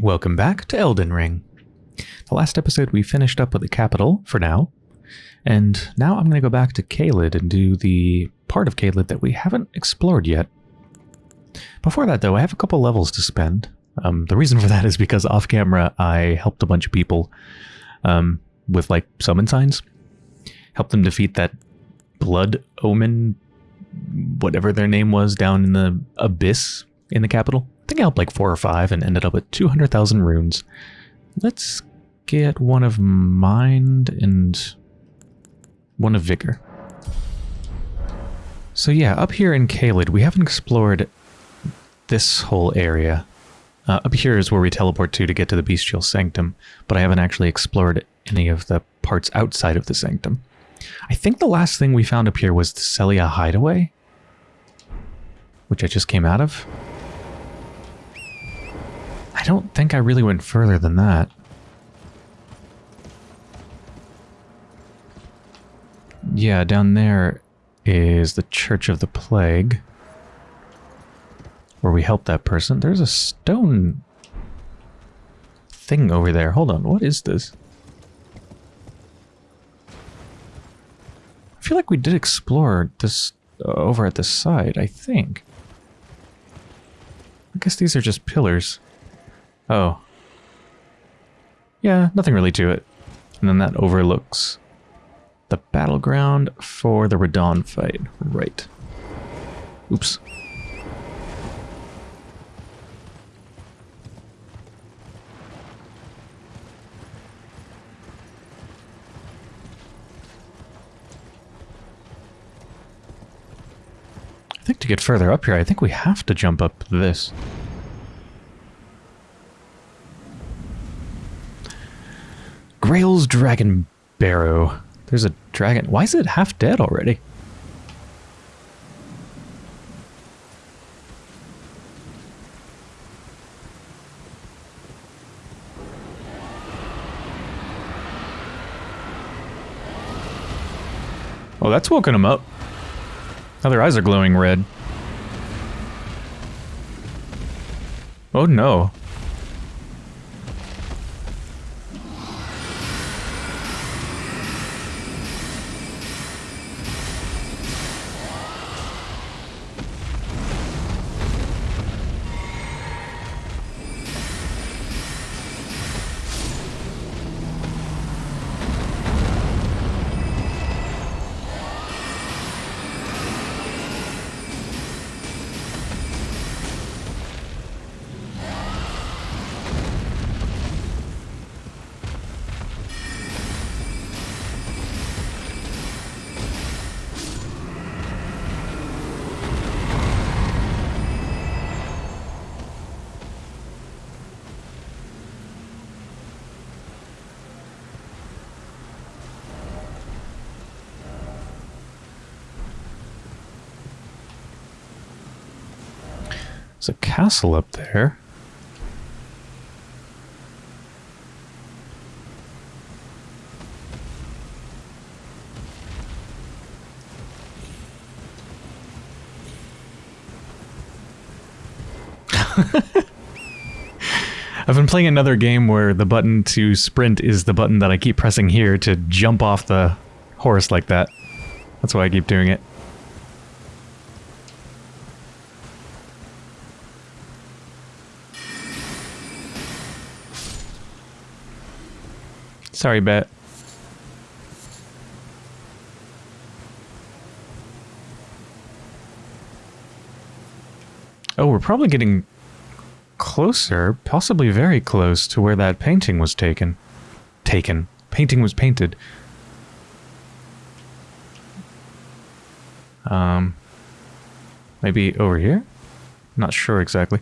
Welcome back to Elden Ring. The last episode we finished up with the capital for now, and now I'm going to go back to Caelid and do the part of Caelid that we haven't explored yet. Before that though, I have a couple levels to spend. Um, the reason for that is because off camera I helped a bunch of people um, with like summon signs. Helped them defeat that blood omen, whatever their name was, down in the abyss in the capital. Think I helped like four or five and ended up with 200,000 runes. Let's get one of mind and one of vigor. So yeah, up here in Caelid, we haven't explored this whole area. Uh, up here is where we teleport to to get to the Bestial Sanctum, but I haven't actually explored any of the parts outside of the Sanctum. I think the last thing we found up here was the Sellia Hideaway, which I just came out of. I don't think I really went further than that. Yeah, down there is the Church of the Plague. Where we helped that person. There's a stone thing over there. Hold on, what is this? I feel like we did explore this uh, over at this side, I think. I guess these are just pillars. Oh. Yeah, nothing really to it. And then that overlooks the battleground for the Radahn fight. Right. Oops. I think to get further up here, I think we have to jump up this. Greyoll's Dragon Barrow. There's a dragon. Why is it half dead already? Oh, that's woken him up. Now their eyes are glowing red. Oh no. There's a castle up there. I've been playing another game where the button to sprint is the button that I keep pressing here to jump off the horse like that. That's why I keep doing it. Sorry, Bet. Oh, we're probably getting closer, possibly very close to where that painting was taken. Taken. Painting was painted. Um, maybe over here? Not sure exactly.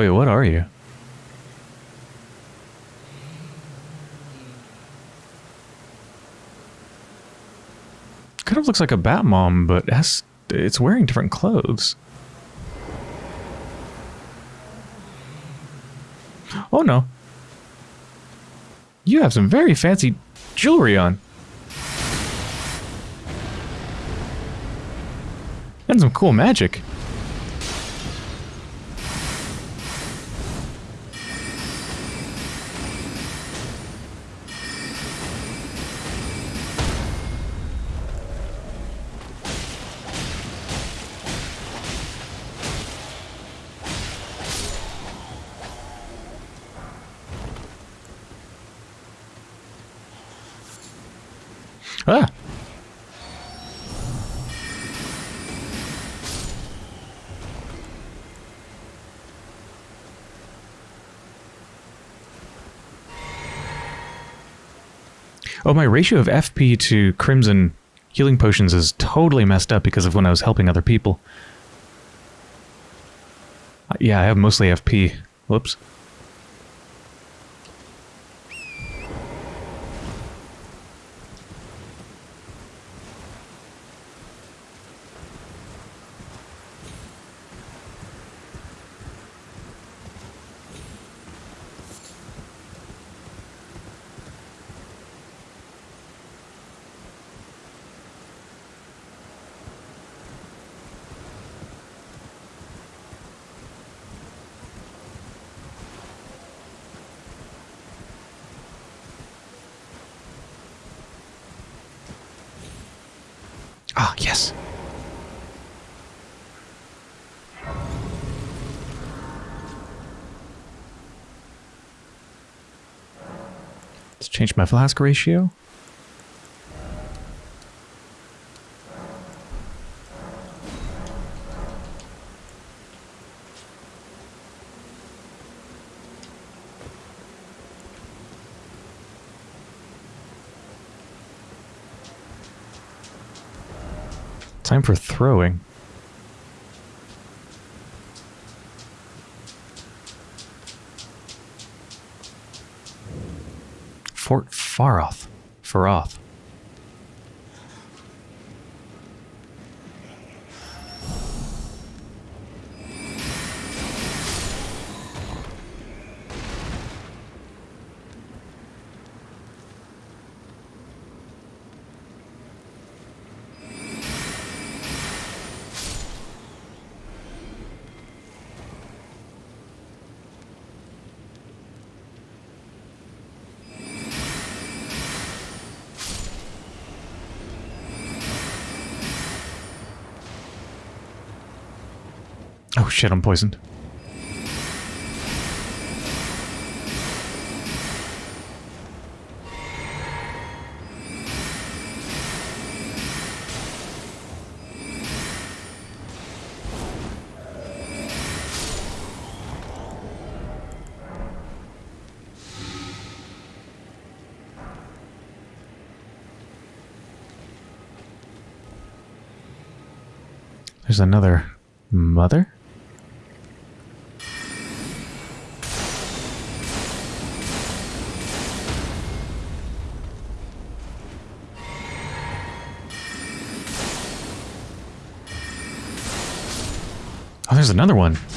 Wait, what are you? Kind of looks like a bat mom, but has, it's wearing different clothes. Oh no. You have some very fancy jewelry on. And some cool magic. Oh, my ratio of FP to Crimson healing potions is totally messed up because of when I was helping other people. Uh, Yeah, I have mostly FP. Whoops. Ah, yes. Let's change my flask ratio. Time for throwing. Faroth. Shit, I'm poisoned. Another one.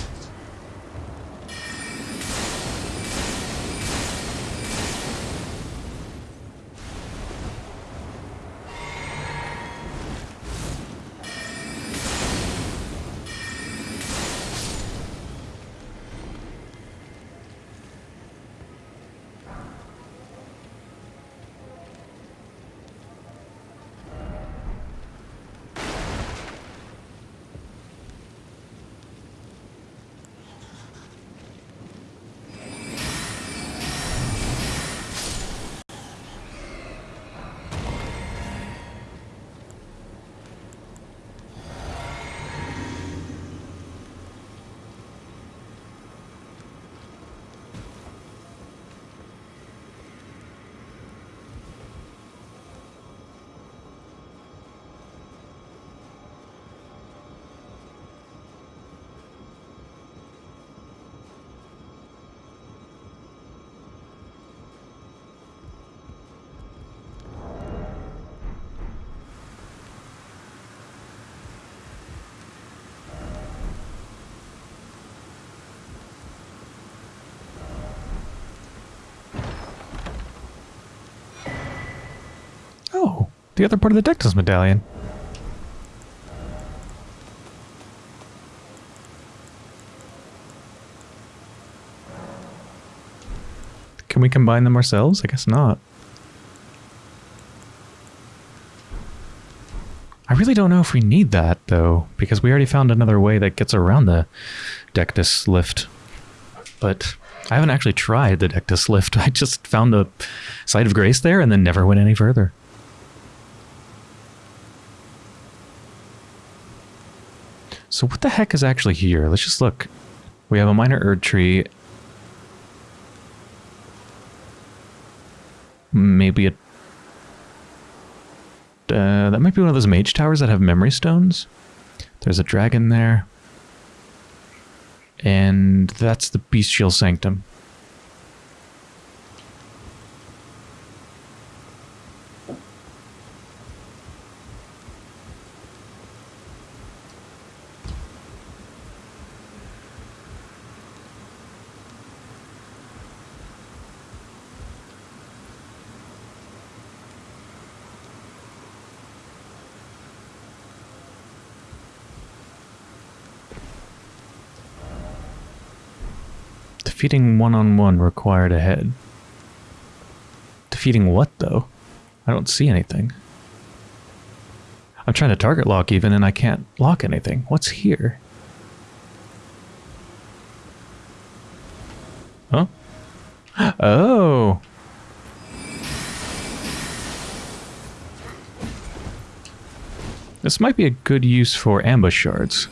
the other part of the Dectus medallion. Can we combine them ourselves? I guess not. I really don't know if we need that, though, because we already found another way that gets around the Dectus lift. But I haven't actually tried the Dectus lift. I just found the site of grace there and then never went any further. So what the heck is actually here? Let's just look. We have a minor Erd tree. Maybe a... Uh, that might be one of those mage towers that have memory stones. There's a dragon there. And that's the Bestial Sanctum. Defeating one-on-one required ahead. Defeating what, though? I don't see anything. I'm trying to target lock even, and I can't lock anything. What's here? Huh? Oh! This might be a good use for ambush shards.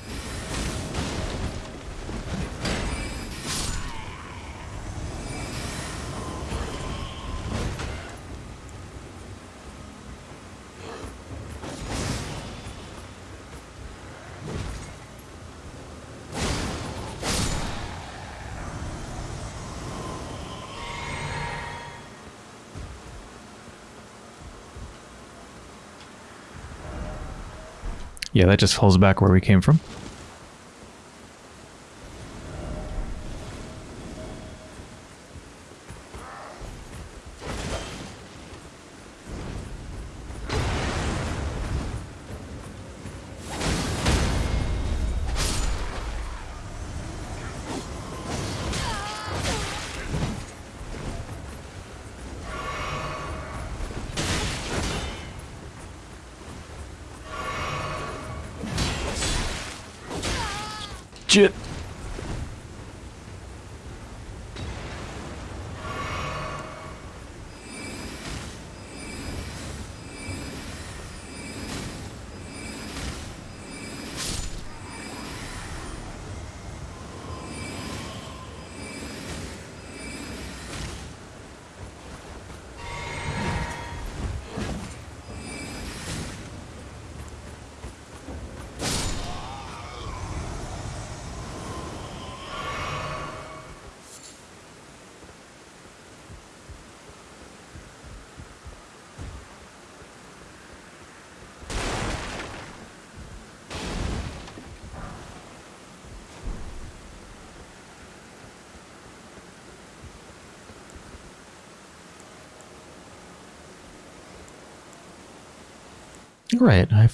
Yeah, that just falls back where we came from.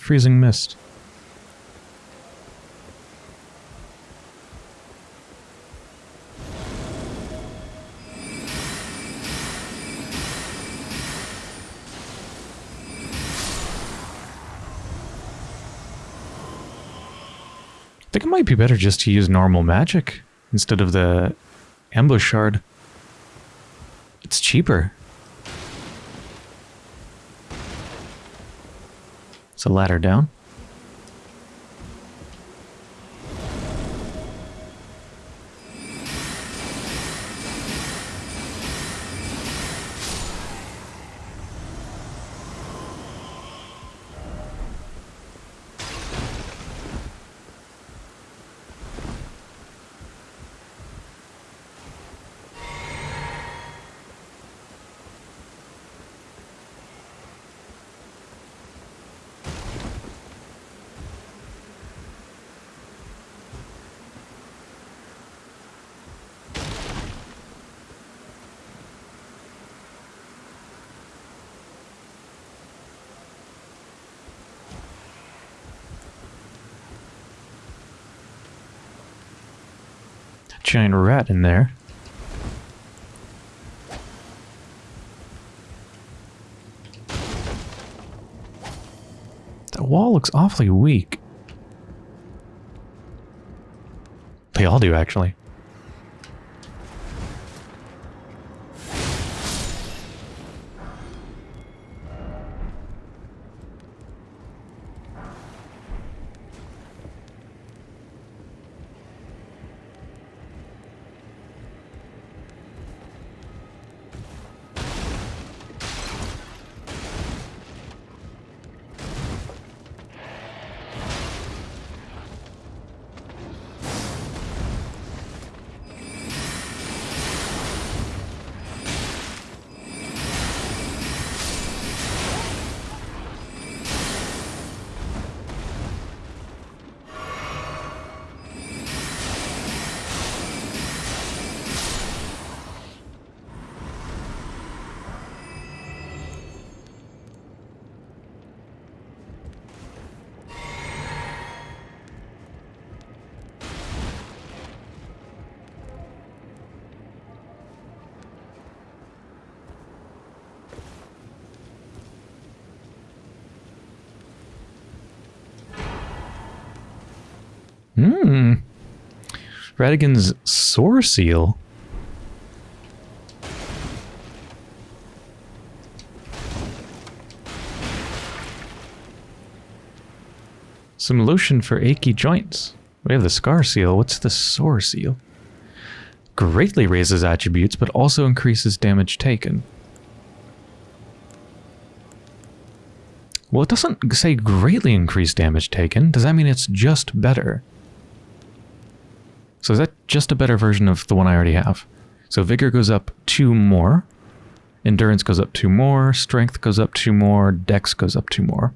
Freezing mist. I think it might be better just to use normal magic instead of the ambush shard. It's cheaper. A ladder down. giant rat in there. That wall looks awfully weak. They all do, actually. Radagon's Soreseal. Some lotion for achy joints. We have the Scar Seal. What's the sore seal? Greatly raises attributes, but also increases damage taken. Well, it doesn't say greatly increase damage taken. Does that mean it's just better? So is that just a better version of the one I already have? So Vigor goes up two more. Endurance goes up two more. Strength goes up two more. Dex goes up two more.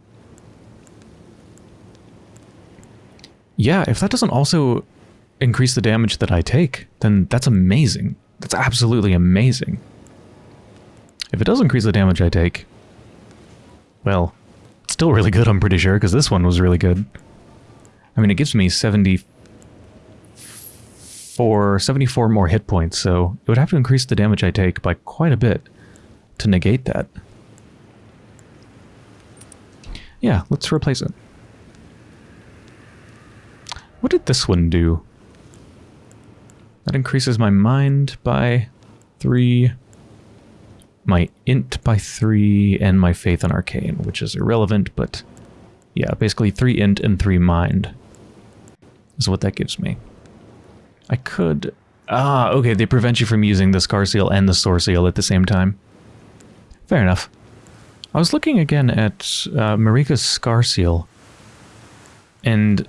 Yeah, if that doesn't also increase the damage that I take, then that's amazing. That's absolutely amazing. If it does increase the damage I take, well, it's still really good, I'm pretty sure, because this one was really good. I mean, it gives me 74, 74 more hit points, so it would have to increase the damage I take by quite a bit to negate that. Yeah, let's replace it. What did this one do? That increases my mind by three, my int by three, and my faith in arcane, which is irrelevant, but yeah, basically three int and three mind is what that gives me. I could... Ah, okay, they prevent you from using the Scar Seal and the Soreseal at the same time. Fair enough. I was looking again at uh, Marika's Scar Seal, and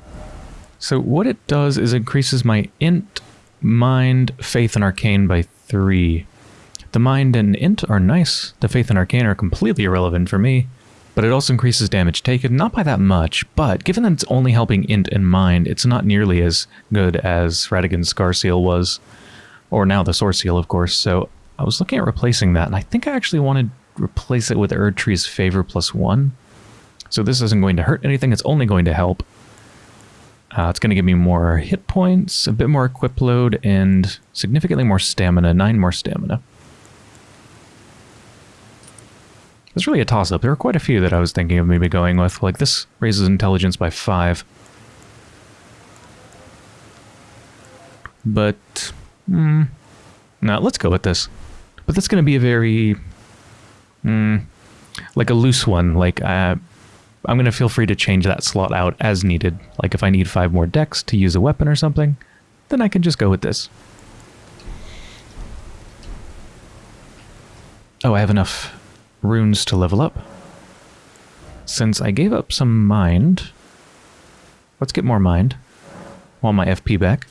so what it does is increases my int, mind, faith, and arcane by three. The mind and int are nice. The faith and arcane are completely irrelevant for me. But it also increases damage taken, not by that much, but given that it's only helping int and mind, it's not nearly as good as Radagon's Scar Seal was. Or now the Soreseal, of course, so I was looking at replacing that, and I think I actually wanted to replace it with Erdtree's Favor plus one. So this isn't going to hurt anything, it's only going to help. Uh, it's going to give me more hit points, a bit more equip load, and significantly more stamina, 9 more stamina. It's really a toss-up. There are quite a few that I was thinking of maybe going with. Like this raises intelligence by 5. But, hmm, no, let's go with this. But that's going to be a very, hmm, like a loose one. Like, uh, I'm going to feel free to change that slot out as needed. Like if I need five more dex to use a weapon or something, then I can just go with this. Oh, I have enough runes to level up. Since I gave up some mind, let's get more mind. Want my FP back.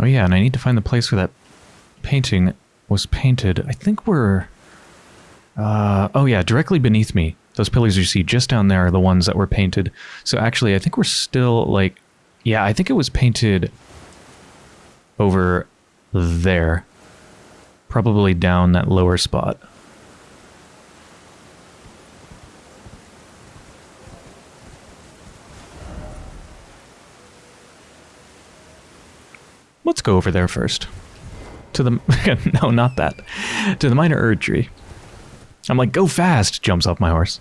Oh yeah, and I need to find the place where that painting was painted. I think we're... Uh, oh yeah, directly beneath me. Those pillars you see just down there are the ones that were painted. So actually, I think we're still like, yeah, I think it was painted over there. Probably down that lower spot. Let's go over there first. To the, no, not that. To the minor Erd tree. I'm like, go fast, jumps off my horse.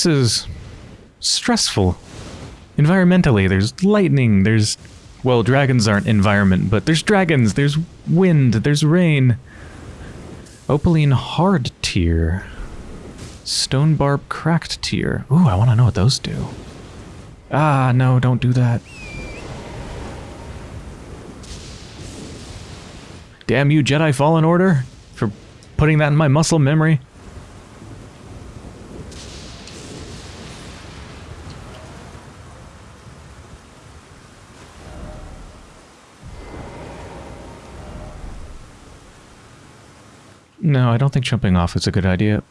Place is stressful. Environmentally, there's lightning, there's... Well, dragons aren't environment, but there's dragons, there's wind, there's rain. Opaline hard tier. Stonebarb Cracked Tear. Ooh, I want to know what those do. Ah, no, don't do that. Damn you, Jedi Fallen Order, for putting that in my muscle memory. No, I don't think jumping off is a good idea.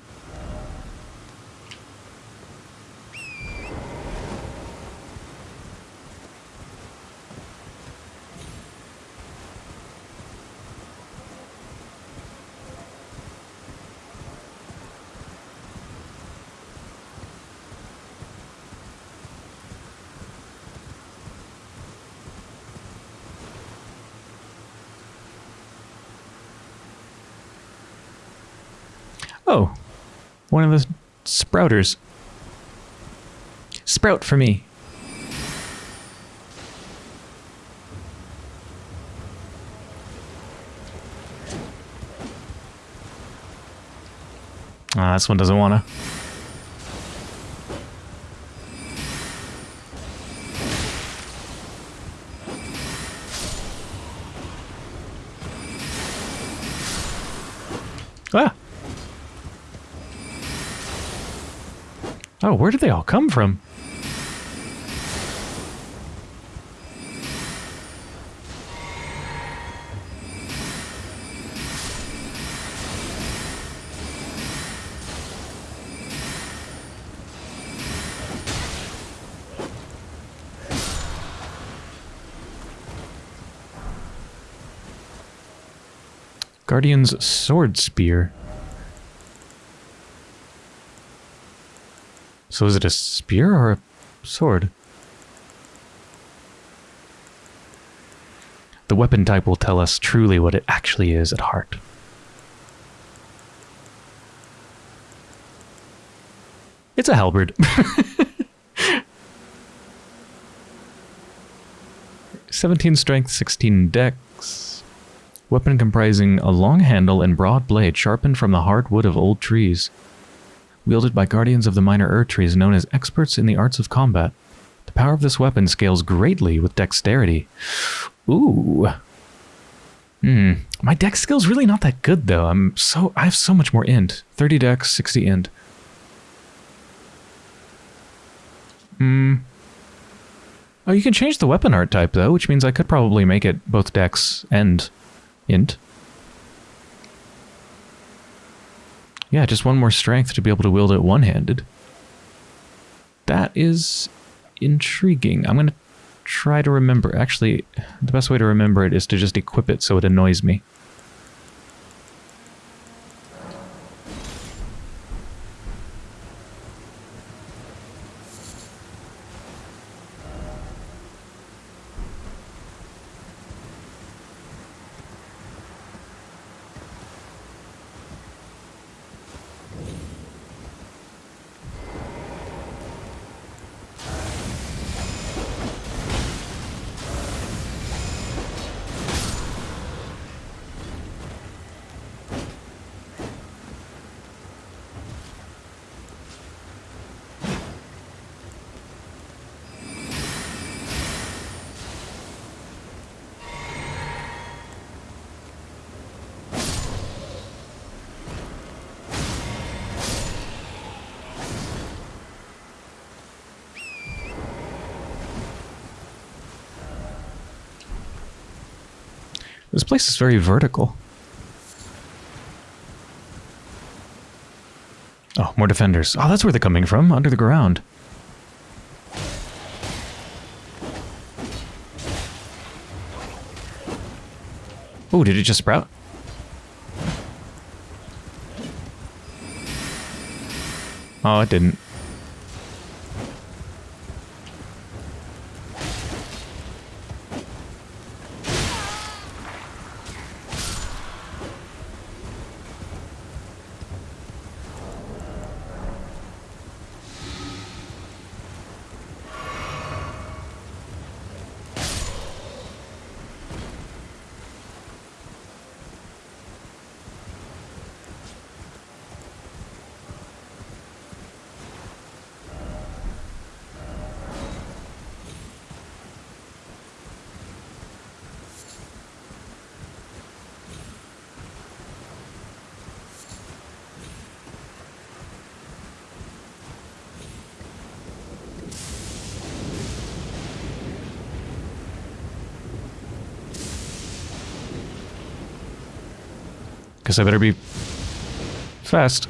Oh, one of the sprouters. Sprout for me. Ah, this one doesn't wanna. Ah! Where did they all come from? Guardian's sword spear. So is it a spear or a sword? The weapon type will tell us truly what it actually is at heart. It's a halberd. Seventeen strength, sixteen dex. Weapon comprising a long handle and broad blade sharpened from the hard wood of old trees wielded by guardians of the minor Erdtrees known as experts in the arts of combat. The power of this weapon scales greatly with dexterity. Ooh. Hmm. My dex skill's really not that good though. I'm so I have so much more int. 30 dex, 60 int. Hmm. Oh, you can change the weapon art type, though, which means I could probably make it both dex and int. Yeah, just one more strength to be able to wield it one-handed. That is intriguing. I'm going to try to remember. Actually, the best way to remember it is to just equip it so it annoys me. This place is very vertical. Oh, more defenders. Oh, that's where they're coming from, under the ground. Oh, did it just sprout? Oh, it didn't. Guess I better be fast.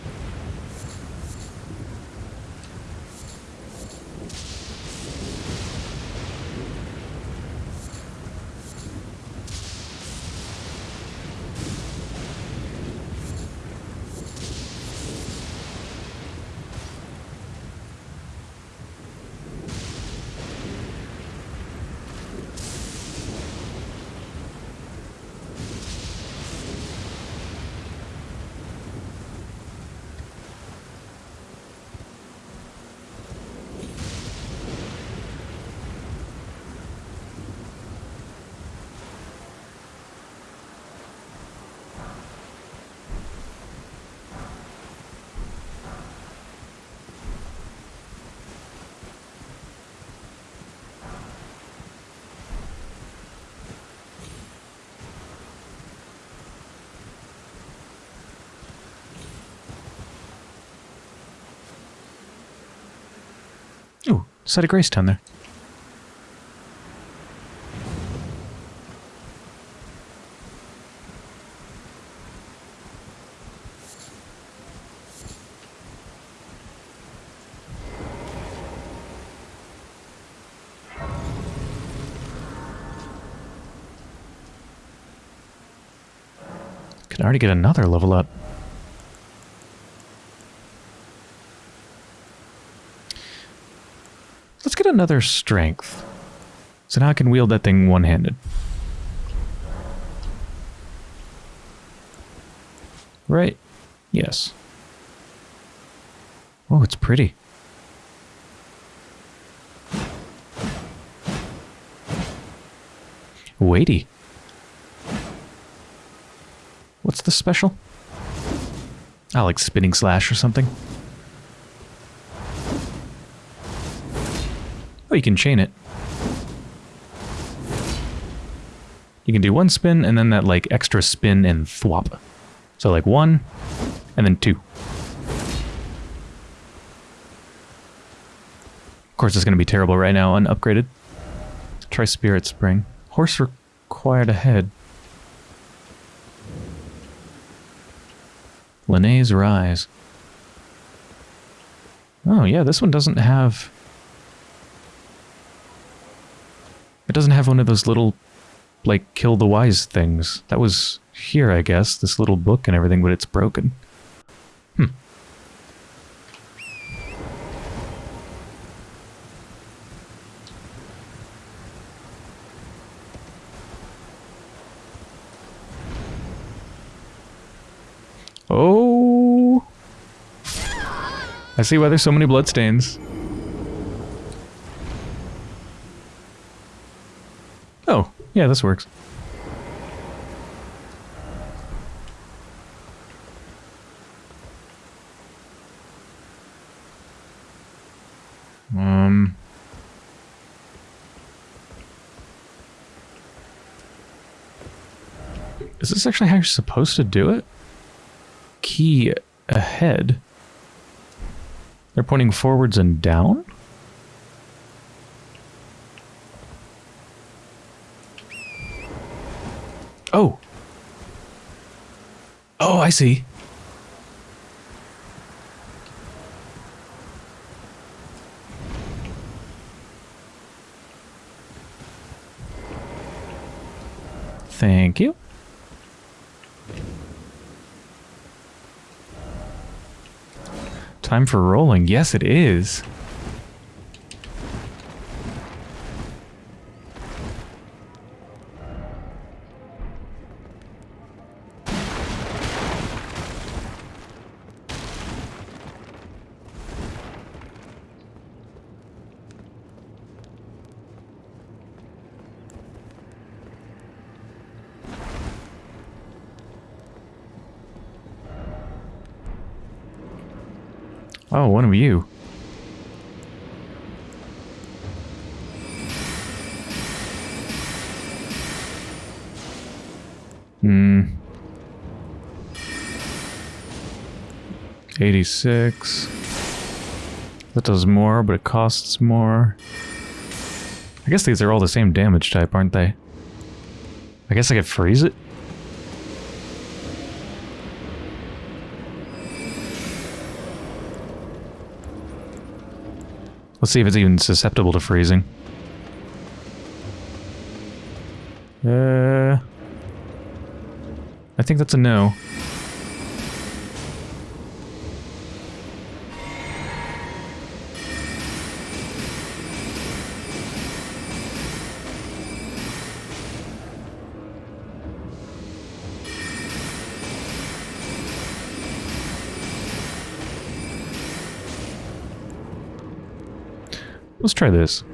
Site of grace down there. Can already get another level up. Let's get another strength. So now I can wield that thing one-handed. Right? Yes. Oh, it's pretty. Weighty. What's the special? I like spinning slash or something. Oh, you can chain it. You can do one spin and then that like extra spin and thwop. So like one and then two. Of course, it's going to be terrible right now unupgraded. try Spirit Spring. Horse required ahead. Lenne's Rise. Oh, yeah, this one doesn't have... It doesn't have one of those little, like, kill the wise things. That was here, I guess, this little book and everything, but it's broken. Hmm. Oh! I see why there's so many bloodstains. Oh, yeah, this works. Um... Is this actually how you're supposed to do it? Key ahead. They're pointing forwards and down? Oh. Oh, I see. Thank you. Time for rolling. Yes, it is. 86. That does more, but it costs more. I guess these are all the same damage type, aren't they? I guess I could freeze it? Let's see if it's even susceptible to freezing. Uh, I think that's a no. Try this.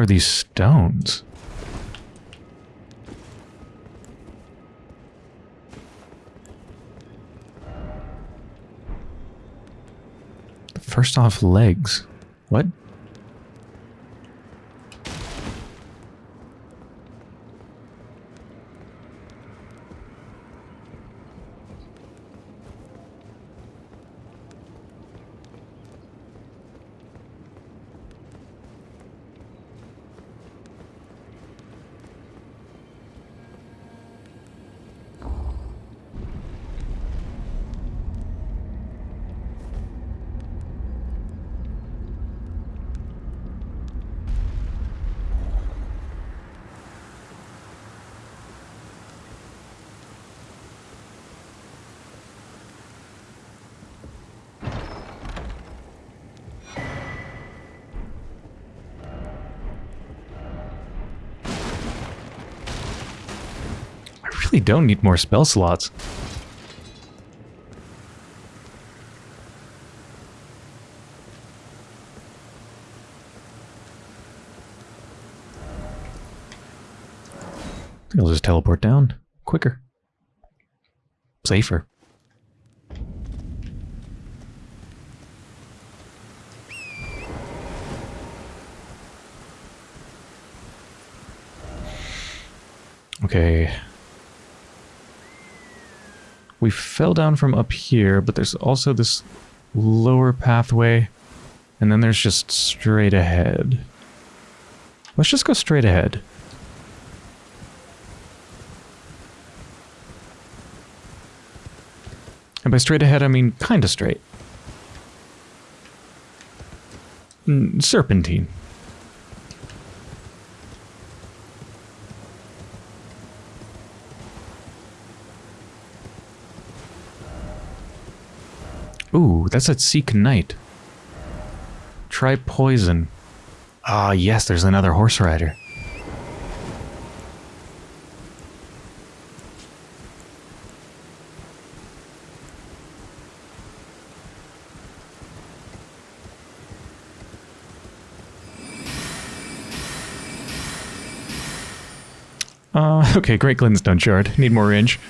Are these stones? First off, legs. What? Really don't need more spell slots. I'll just teleport down. Quicker. Safer. Okay. We fell down from up here, but there's also this lower pathway. And then there's just straight ahead. Let's just go straight ahead. And by straight ahead, I mean kind of straight. Mm, serpentine. Ooh, that's a Seek Knight. Try poison. Ah, yes, there's another horse rider. Uh, okay, Great Glintstone Shard. Need more range.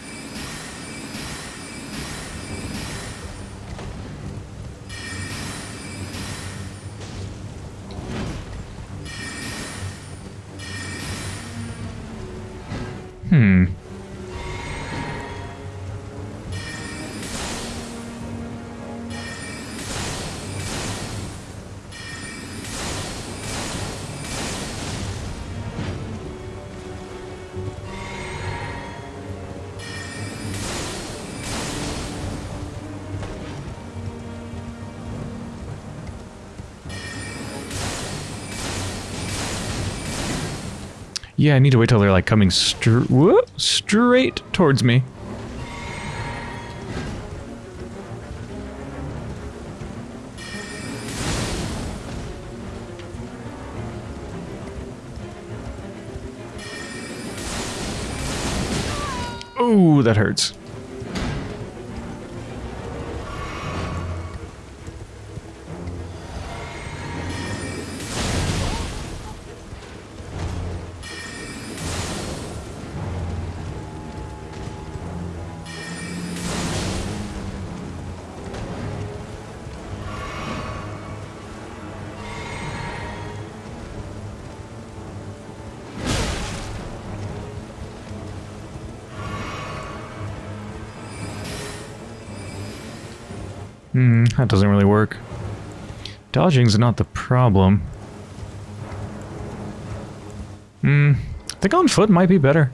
Yeah, I need to wait till they're like coming str straight towards me. Oh, that hurts. That doesn't really work. Dodging's not the problem. Hmm, I think on foot might be better.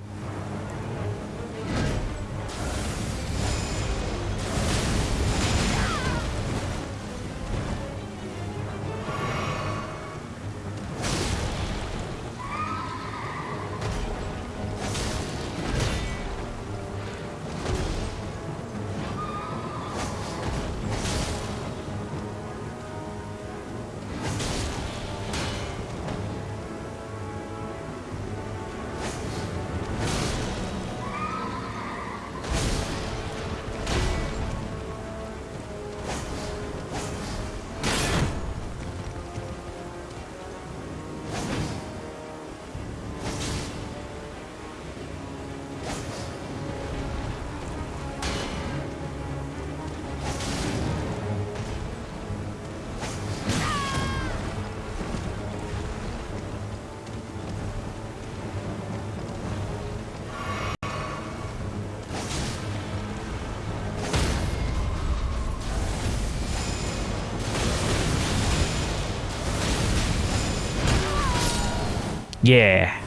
Yeah.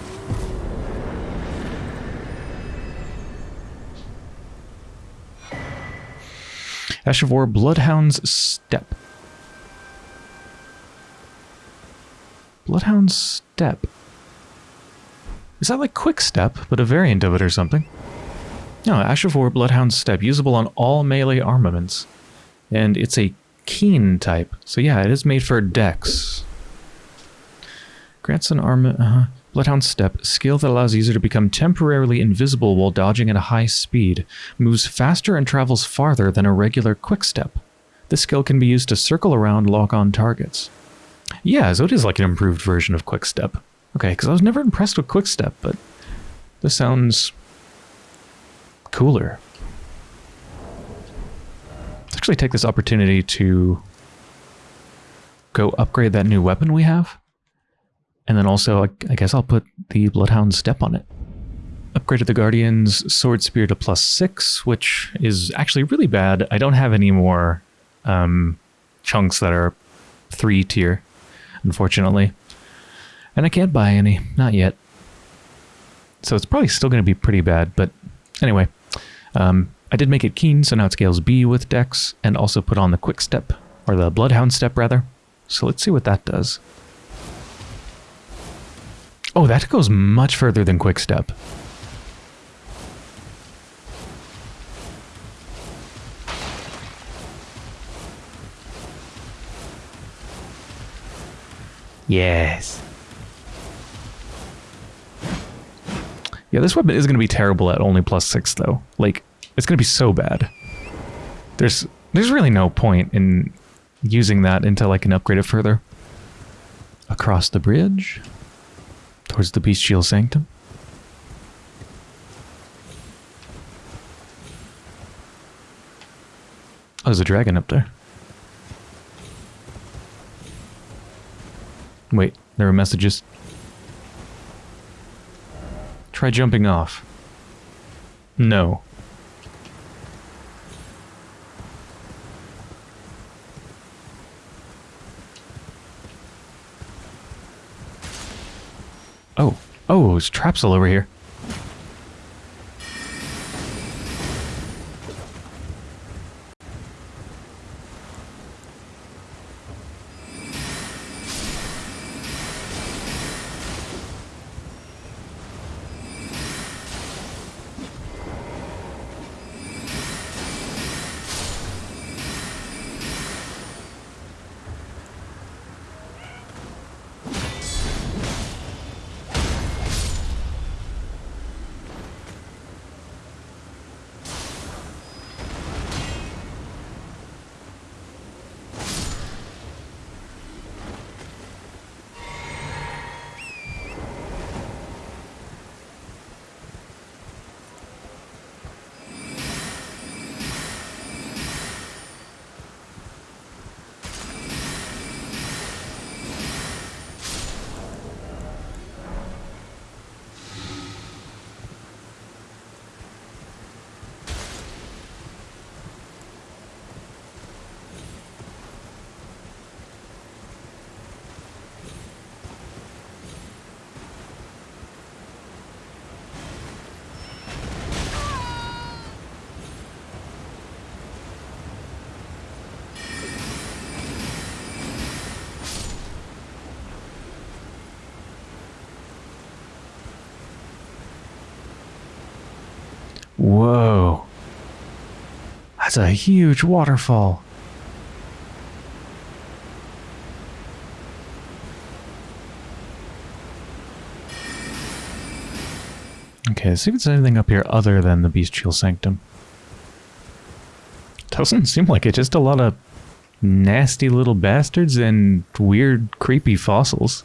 Ash of War Bloodhound's Step. Bloodhound's Step. Is that like Quick Step, but a variant of it or something? No, Ash of War Bloodhound's Step, usable on all melee armaments. And it's a keen type. So yeah, it is made for dex. Grants an arm... Uh, Bloodhound Step, skill that allows user to become temporarily invisible while dodging at a high speed, moves faster and travels farther than a regular quick step. This skill can be used to circle around lock-on targets. Yeah, so it is like an improved version of Quick Step. Okay, because I was never impressed with Quick Step, but This sounds cooler. Let's actually take this opportunity to go upgrade that new weapon we have. And then also, I, guess I'll put the Bloodhound Step on it. Upgraded the Guardian's Sword Spear to plus six, which is actually really bad. I don't have any more um, chunks that are three tier, unfortunately. And I can't buy any, not yet. So it's probably still going to be pretty bad, but anyway. Um, I did make it keen, so now it scales B with Dex, and also put on the Quick Step, or the Bloodhound Step, rather. So let's see what that does. Oh, that goes much further than Quick Step. Yes. Yeah, this weapon is going to be terrible at only plus six, though. Like, it's going to be so bad. There's there's really no point in using that until I can upgrade it further. Across the bridge, towards the Bestial Sanctum. Oh, there's a dragon up there. Wait, there are messages. Try jumping off. No. Oh, oh, there's traps all over here. Whoa. That's a huge waterfall. Okay, see if there's anything up here other than the Bestial Sanctum. Doesn't seem like it, just a lot of nasty little bastards and weird, creepy fossils.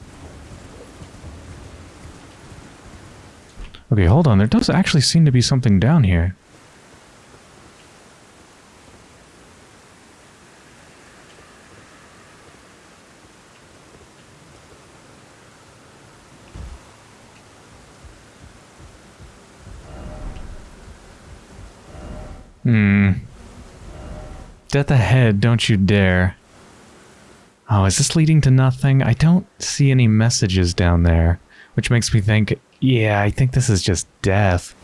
Okay, hold on. There does actually seem to be something down here. Hmm. Death ahead, don't you dare. Oh, is this leading to nothing? I don't see any messages down there, which makes me think, yeah, I think this is just death.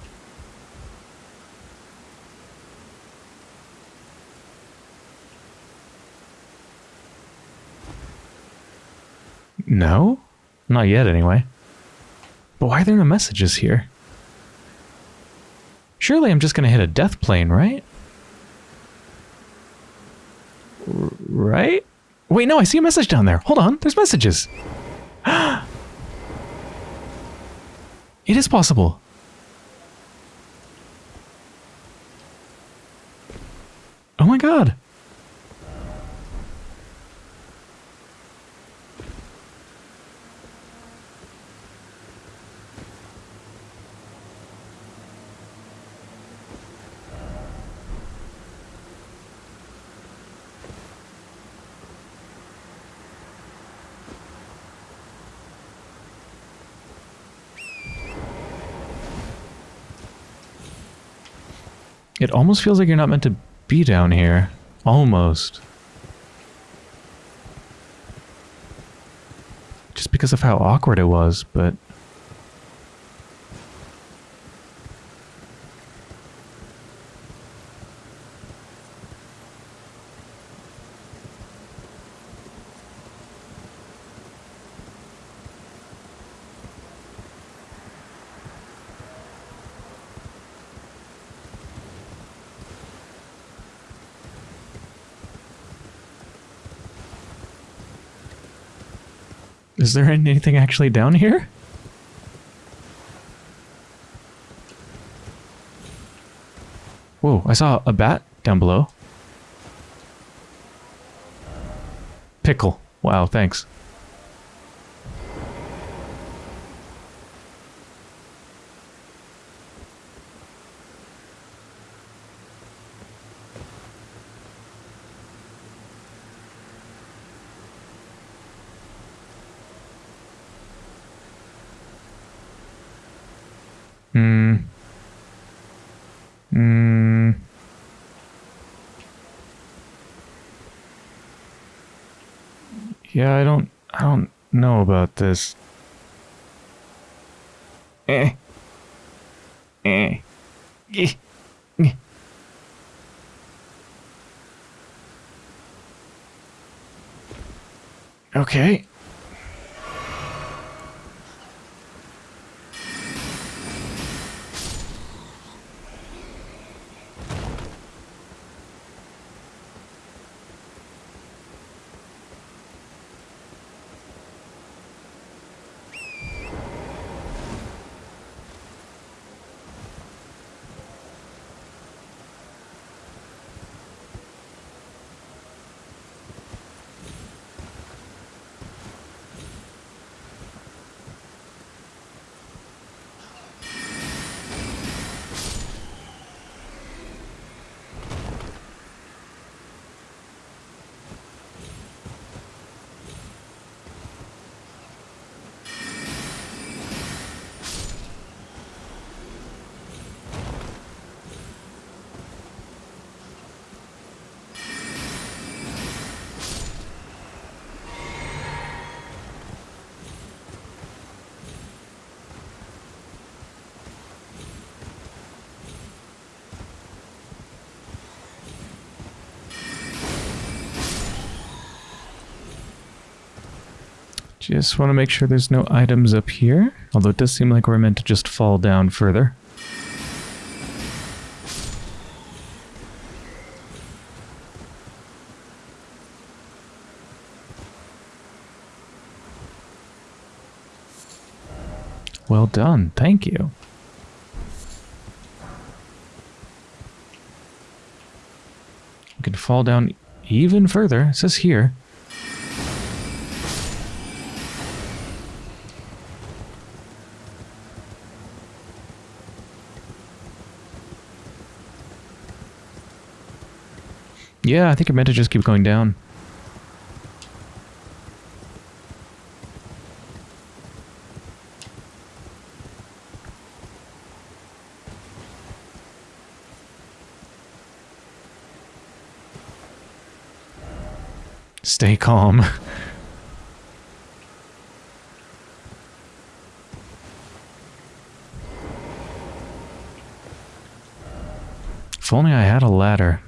No? Not yet, anyway. But why are there no messages here? Surely I'm just going to hit a death plane, right? R right? Wait, no, I see a message down there. Hold on, there's messages. Is possible. Oh my god. It almost feels like you're not meant to be down here. Almost. Just because of how awkward it was, but... Is there anything actually down here? Whoa, I saw a bat down below. Pickle. Wow, thanks. Hmm. Hmm. Yeah, I don't I don't know about this. Eh. Eh. Eh. Eh. Okay. Just want to make sure there's no items up here. Although it does seem like we're meant to just fall down further. Well done. Thank you. We can fall down even further. It says here. Yeah, I think I meant to just keep going down. Stay calm. if only I had a ladder.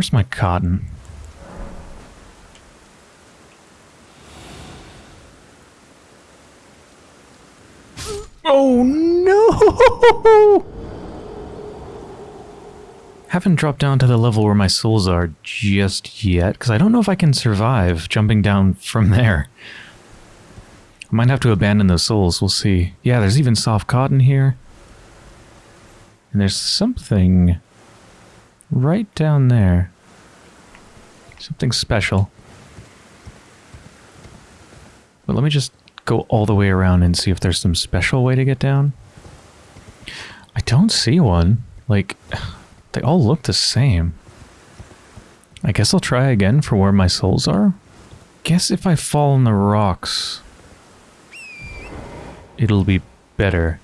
Where's my cotton? Oh no! Haven't dropped down to the level where my souls are just yet, because I don't know if I can survive jumping down from there. I might have to abandon those souls, we'll see. Yeah, there's even soft cotton here. And there's something right down there. Something special. But let me just go all the way around and see if there's some special way to get down. I don't see one. Like, they all look the same. I guess I'll try again for where my souls are. guess if I fall on the rocks, it'll be better.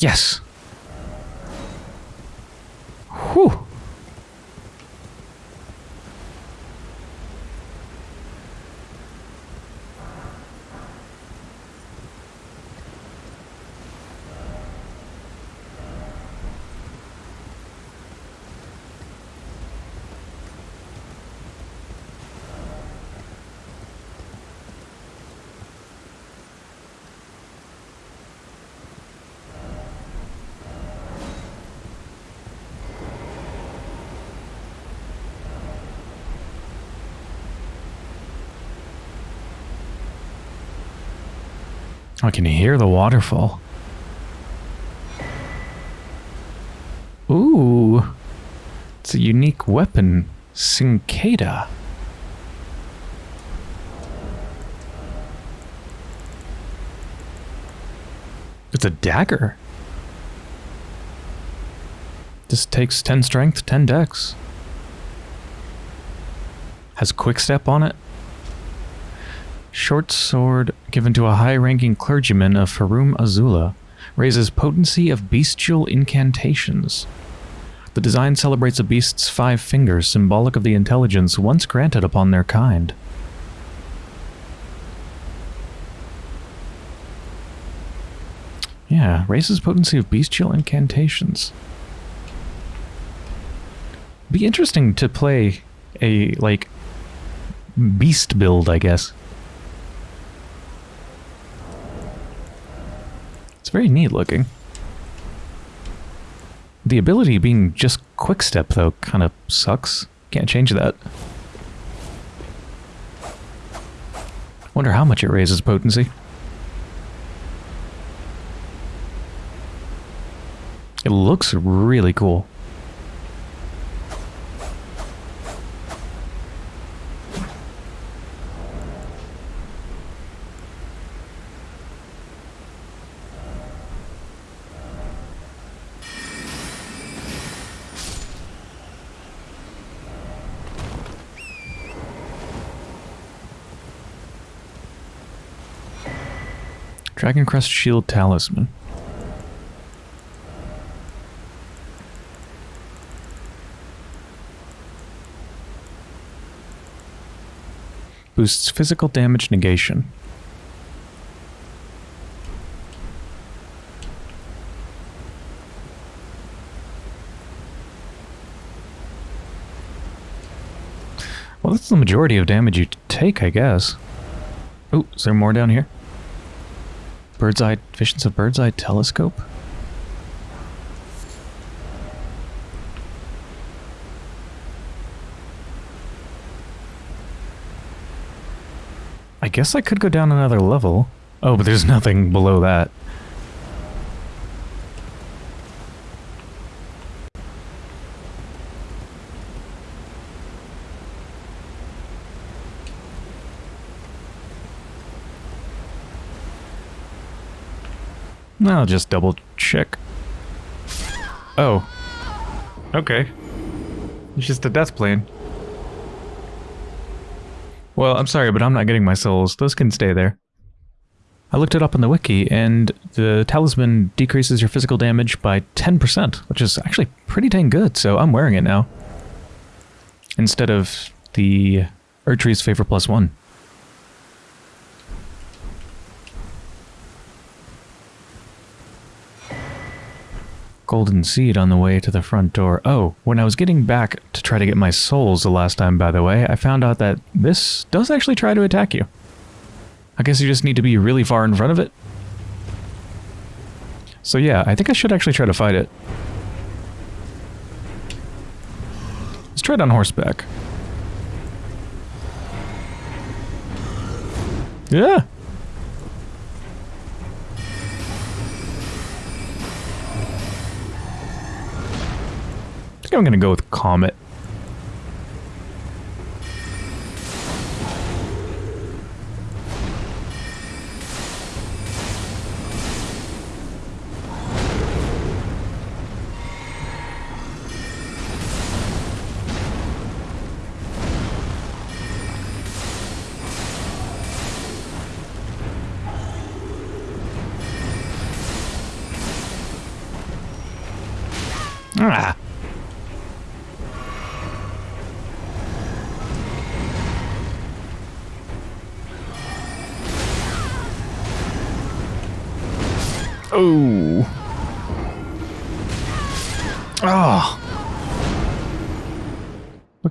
Yes! I can hear the waterfall. Ooh. It's a unique weapon. Cinquedea. It's a dagger. This takes 10 strength, 10 dex. Has quick step on it. Short sword given to a high-ranking clergyman of Farum Azula raises potency of bestial incantations. The design celebrates a beast's five fingers, symbolic of the intelligence once granted upon their kind. Yeah, raises potency of bestial incantations. Be interesting to play a, like, beast build, I guess. It's very neat looking. The ability being just quick step though kind of sucks. Can't change that. Wonder how much it raises potency. It looks really cool. Dragon Crest Shield Talisman. Boosts physical damage negation. Well, that's the majority of damage you take, I guess. Oh, is there more down here? Bird's eye, visions of bird's eye telescope? I guess I could go down another level. Oh, but there's nothing below that. I'll just double check. Oh. Okay. It's just a death plane. Well, I'm sorry, but I'm not getting my souls. Those can stay there. I looked it up on the wiki, and the talisman decreases your physical damage by 10%, which is actually pretty dang good, so I'm wearing it now. Instead of the Erdtree's Favor Plus One. Golden seed on the way to the front door. Oh, when I was getting back to try to get my souls the last time, by the way, I found out that this does actually try to attack you. I guess you just need to be really far in front of it. So yeah, I think I should actually try to fight it. Let's try it on horseback. Yeah, think I'm going to go with Comet.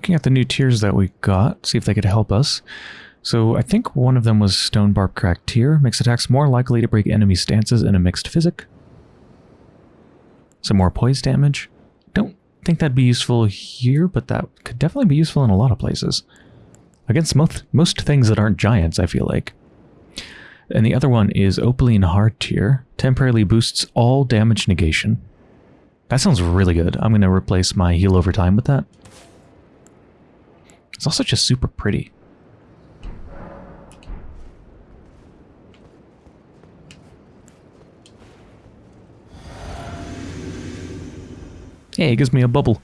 Looking at the new tears that we got, see if they could help us. So I think one of them was Stonebarb Cracked Tear. Makes attacks more likely to break enemy stances in a mixed physic. Some more poise damage. Don't think that'd be useful here, but that could definitely be useful in a lot of places. Against most, most things that aren't giants, I feel like. And the other one is Opaline Hardtear. Temporarily boosts all damage negation. That sounds really good. I'm going to replace my heal over time with that. It's also just super pretty. Hey, it gives me a bubble.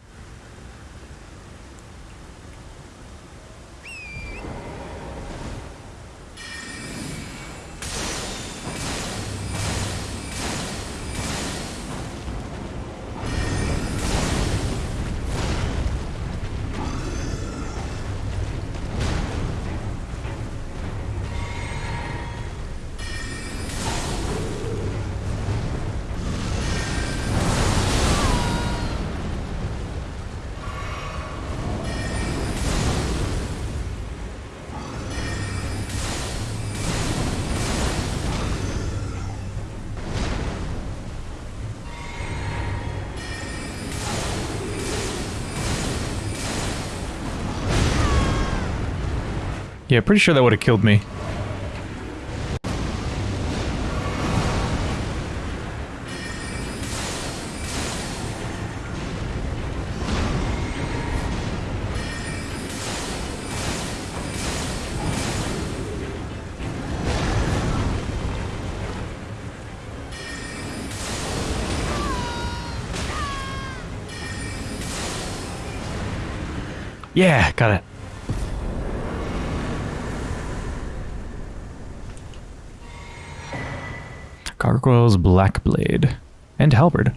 Yeah, pretty sure that would have killed me. Yeah, got it. Gargoyle's Black Blade. And Halberd.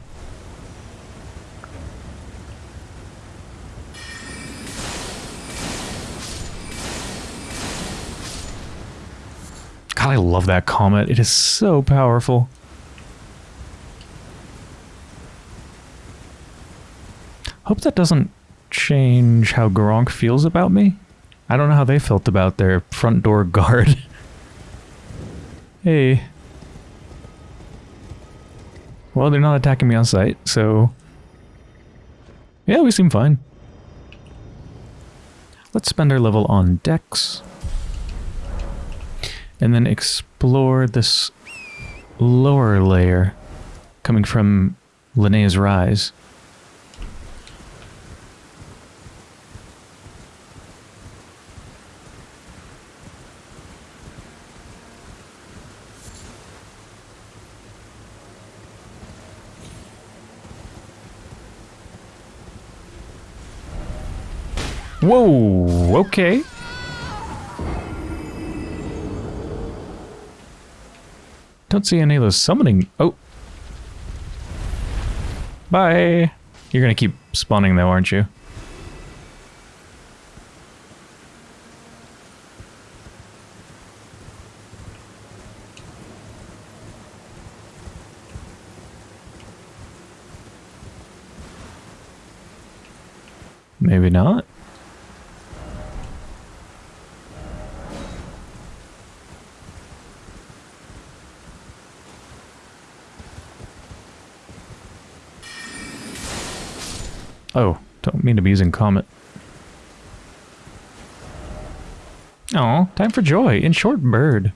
God, I love that comet. It is so powerful. Hope that doesn't change how Gurranq feels about me. I don't know how they felt about their front door guard. hey. Well, they're not attacking me on sight, so... Yeah, we seem fine. Let's spend our level on Dex. And then explore this lower layer coming from Lenne's Rise. Whoa, okay. Don't see any of those summoning. Oh. Bye. You're gonna keep spawning though, aren't you? Maybe not. Oh, don't mean to be using Comet. Oh, time for joy in short bird.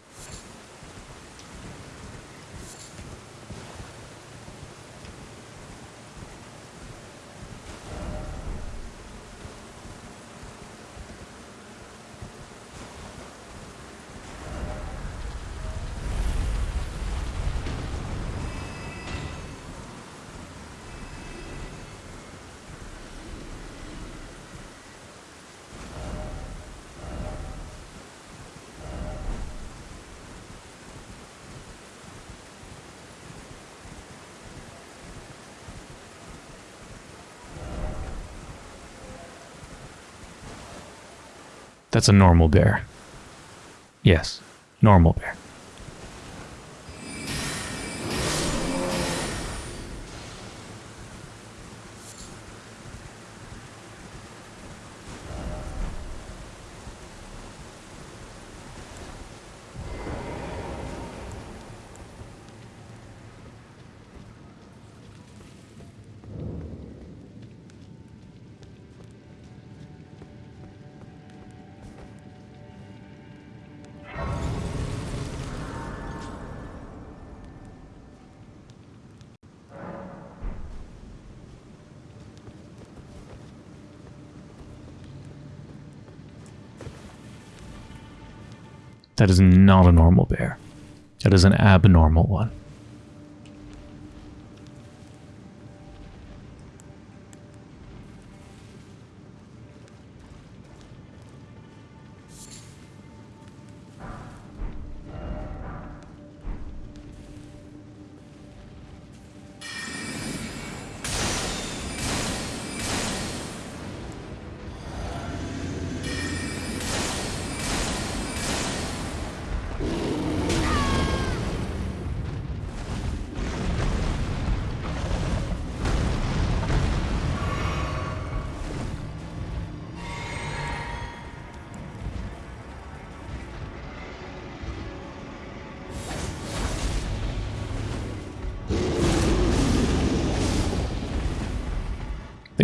That's a normal bear. Yes, normal bear. That is not a normal bear. That is an abnormal one.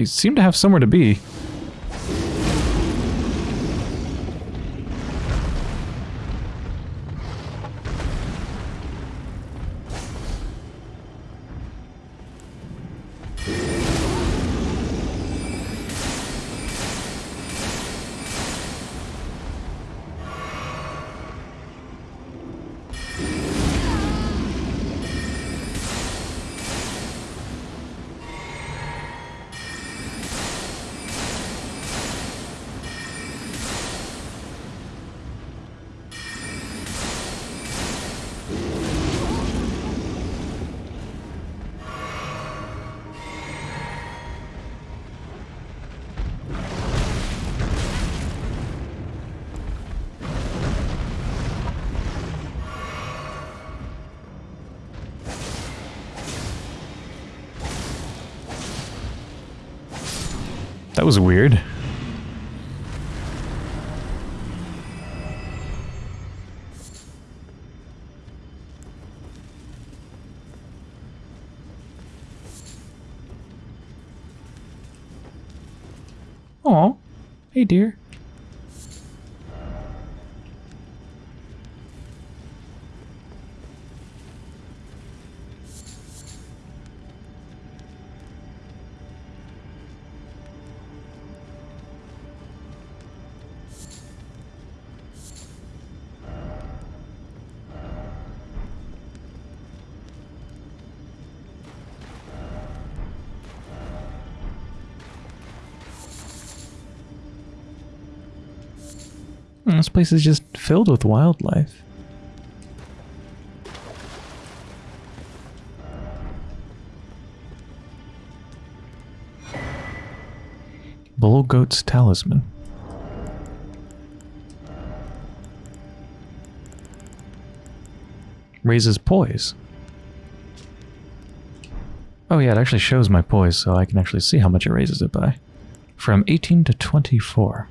Seem to have somewhere to be. That was weird. Aw. Hey, dear. Hmm, This place is just filled with wildlife. Bull Goat's Talisman. Raises poise. Oh yeah, it actually shows my poise, so I can actually see how much it raises it by. From 18 to 24.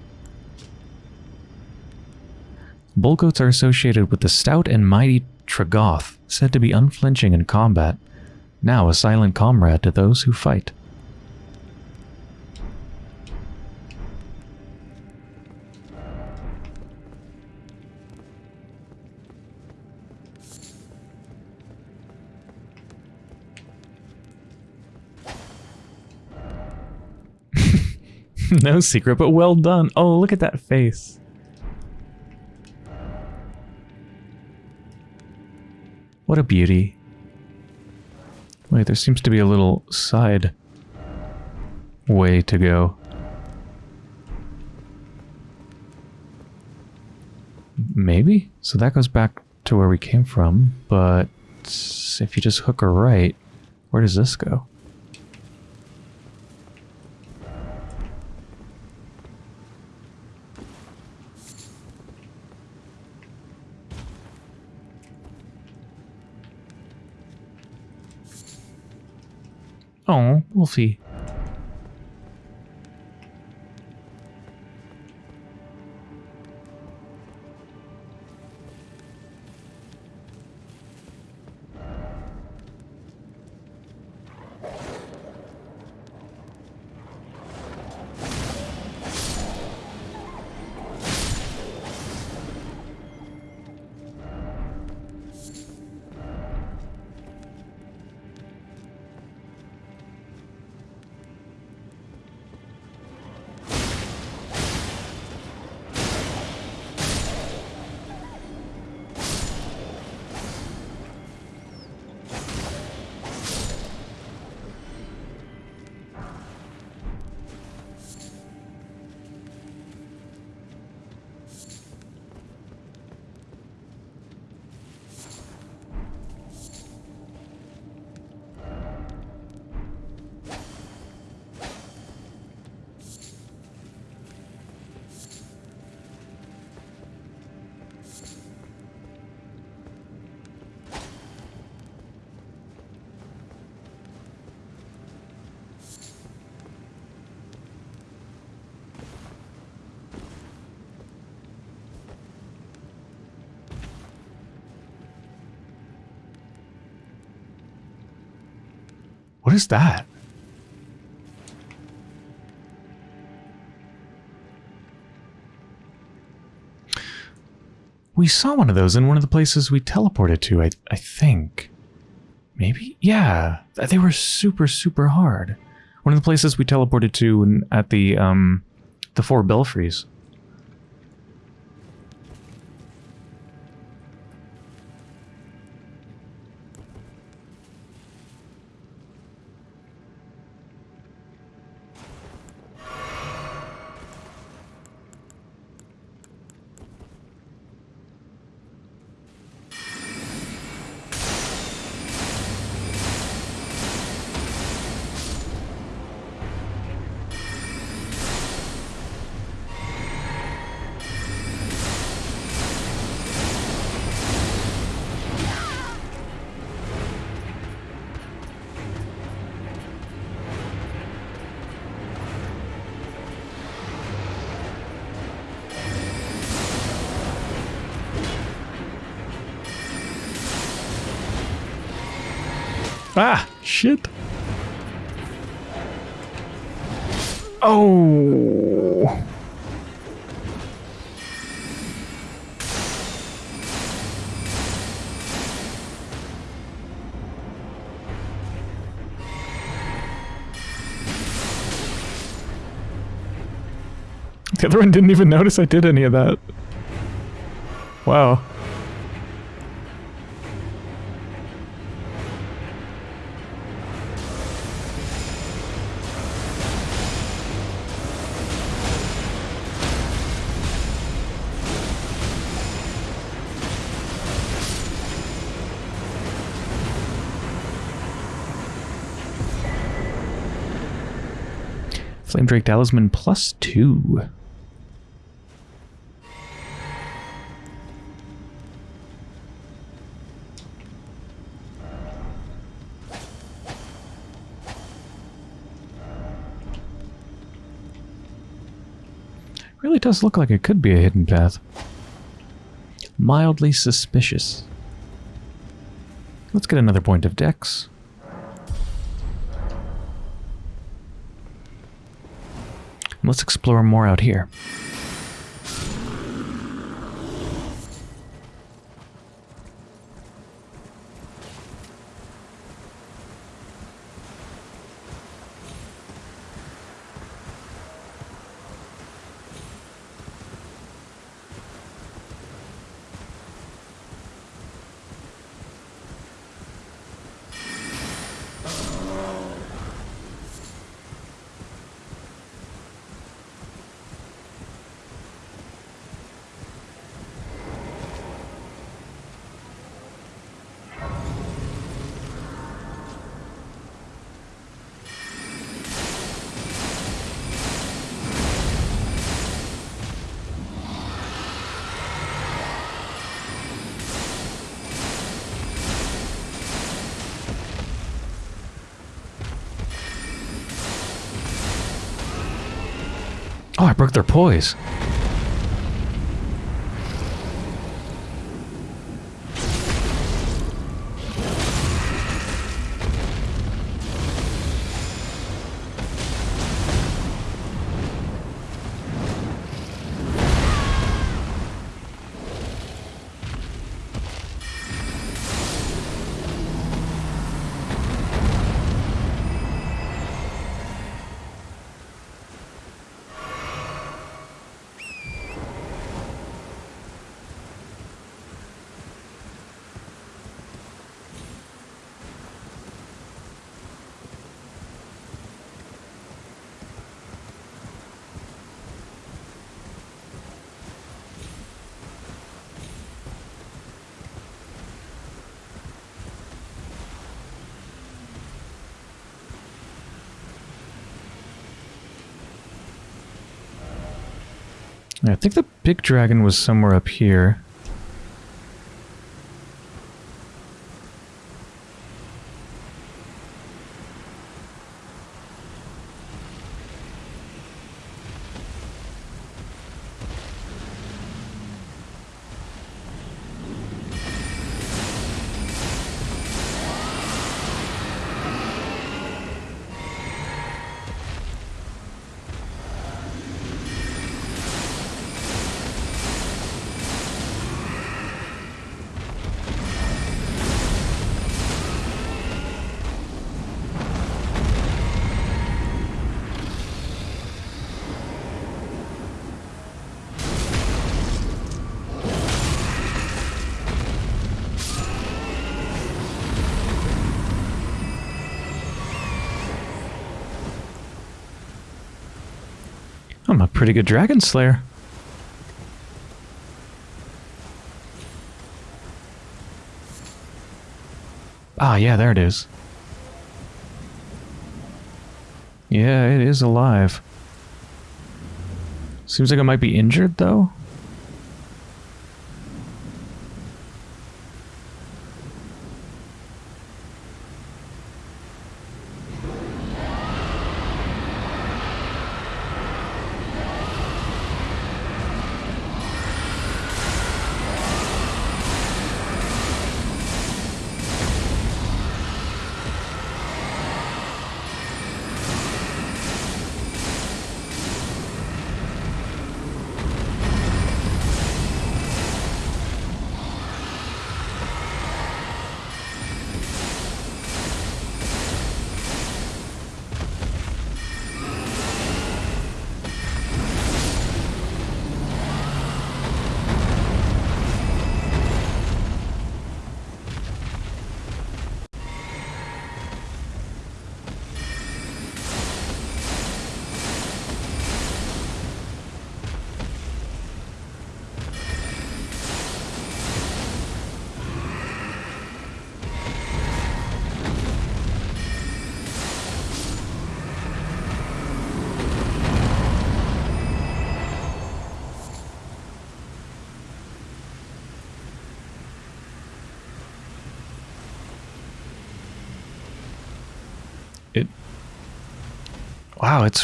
Bull goats are associated with the stout and mighty Tragoth, said to be unflinching in combat, now a silent comrade to those who fight. no secret, but well done. Oh, look at that face. What a beauty. Wait, there seems to be a little side way to go. Maybe? So that goes back to where we came from, but if you just hook a right, where does this go? Oh, is that? We saw one of those in one of the places we teleported to, I, I think. Maybe? Yeah. They were super, super hard. One of the places we teleported to at the, um, the four belfries. The other one didn't even notice I did any of that. Wow. Flame Drake Talisman plus two. Does look like it could be a hidden path. Mildly suspicious. Let's get another point of dex. Let's explore more out here. I think the big dragon was somewhere up here. Pretty good dragon slayer. Ah, yeah, there it is. Yeah, it is alive. Seems like it might be injured, though.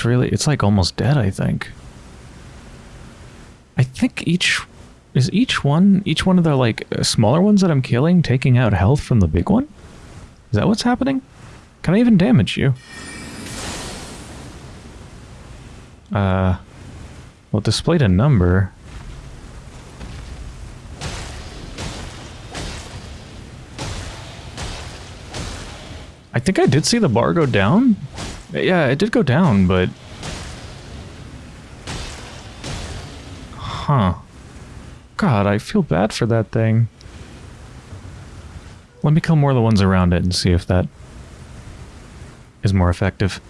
Really... It's like almost dead, I think. I think each... Is each one... Each one of the, like, uh, smaller ones that I'm killing taking out health from the big one? Is that what's happening? Can I even damage you? Uh... Well, it displayed a number. I think I did see the bar go down. Yeah, it did go down, but... Huh. God, I feel bad for that thing. Let me kill more of the ones around it and see if that is more effective.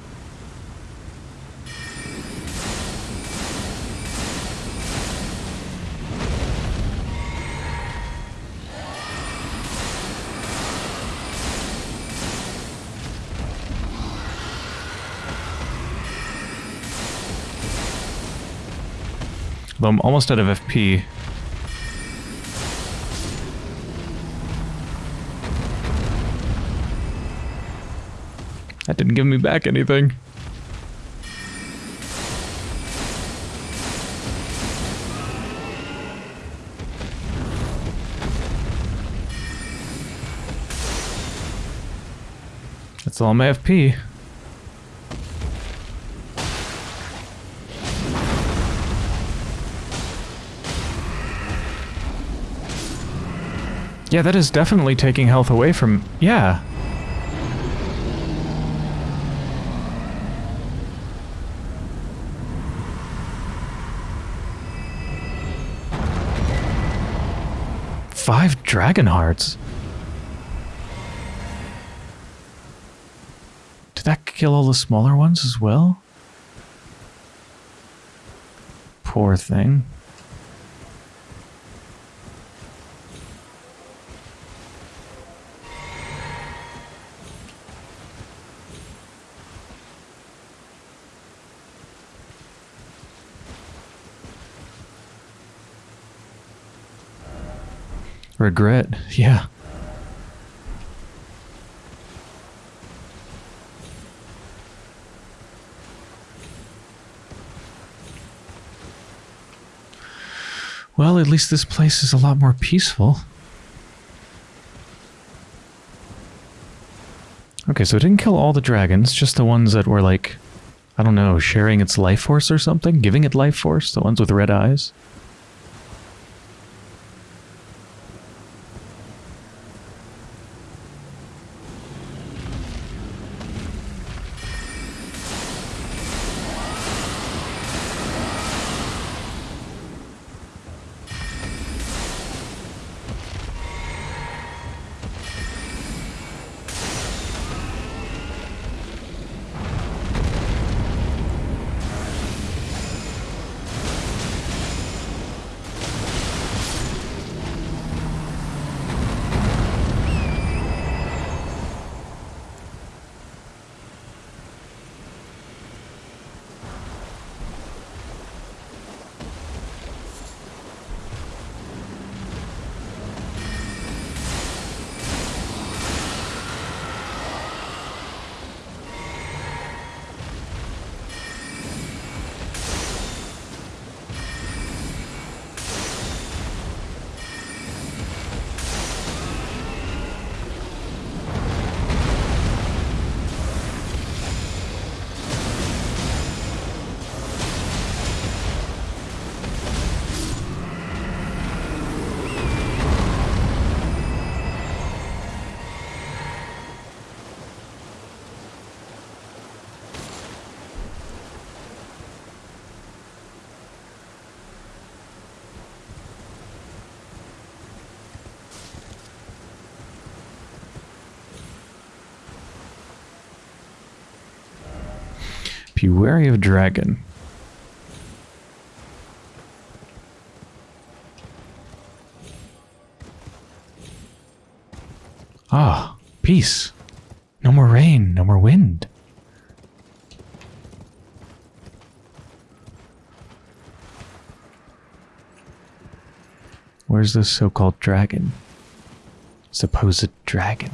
Though I'm almost out of FP. That didn't give me back anything. That's all my FP. Yeah, that is definitely taking health away from... Yeah. Five dragon hearts. Did that kill all the smaller ones as well? Poor thing. Regret, yeah. Well, at least this place is a lot more peaceful. Okay, so it didn't kill all the dragons, just the ones that were like, I don't know, sharing its life force or something? Giving it life force? The ones with red eyes? Be wary of dragon. Ah, peace. No more rain, no more wind. Where's this so-called dragon? Supposed dragon.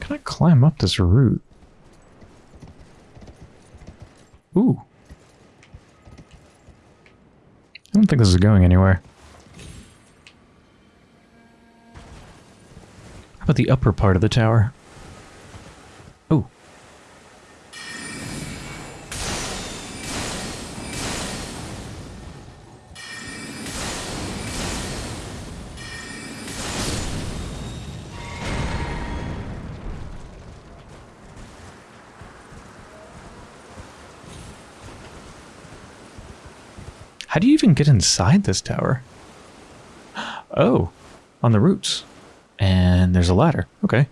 Can I climb up this route? Ooh. I don't think this is going anywhere. How about the upper part of the tower? Get inside this tower? Oh, on the roots. And there's a ladder. Okay.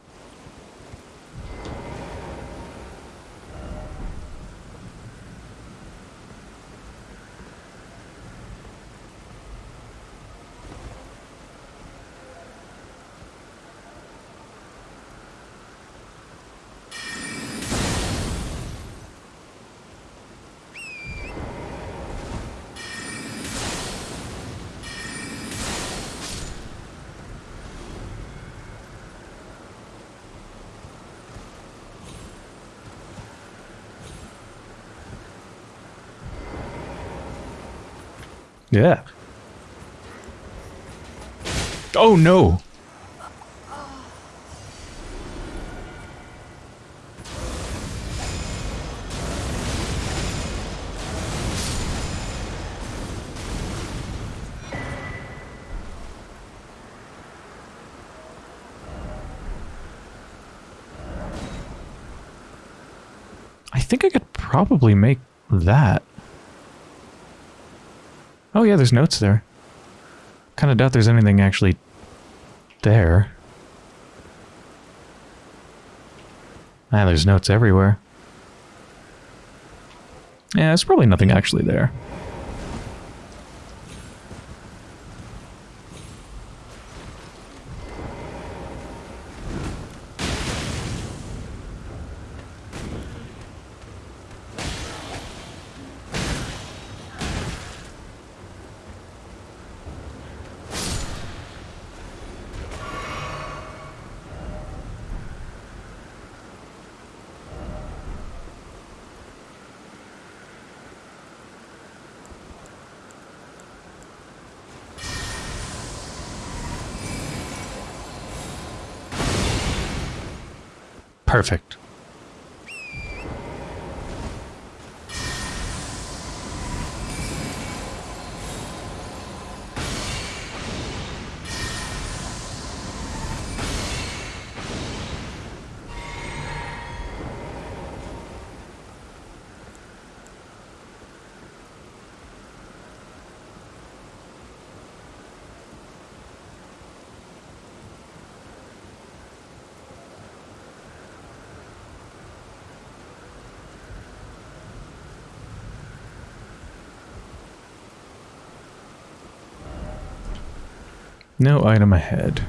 Yeah. Oh no. I think I could probably make that. Oh yeah, there's notes there. Kind of doubt there's anything actually there. Ah, there's notes everywhere. Yeah, there's probably nothing actually there. Perfect. No item ahead.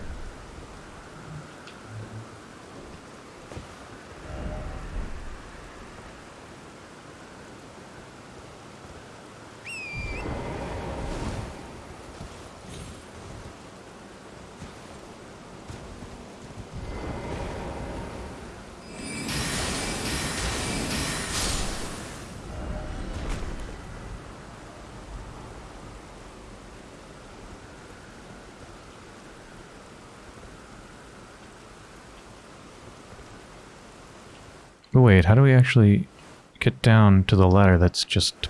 But wait, how do we actually get down to the ladder that's just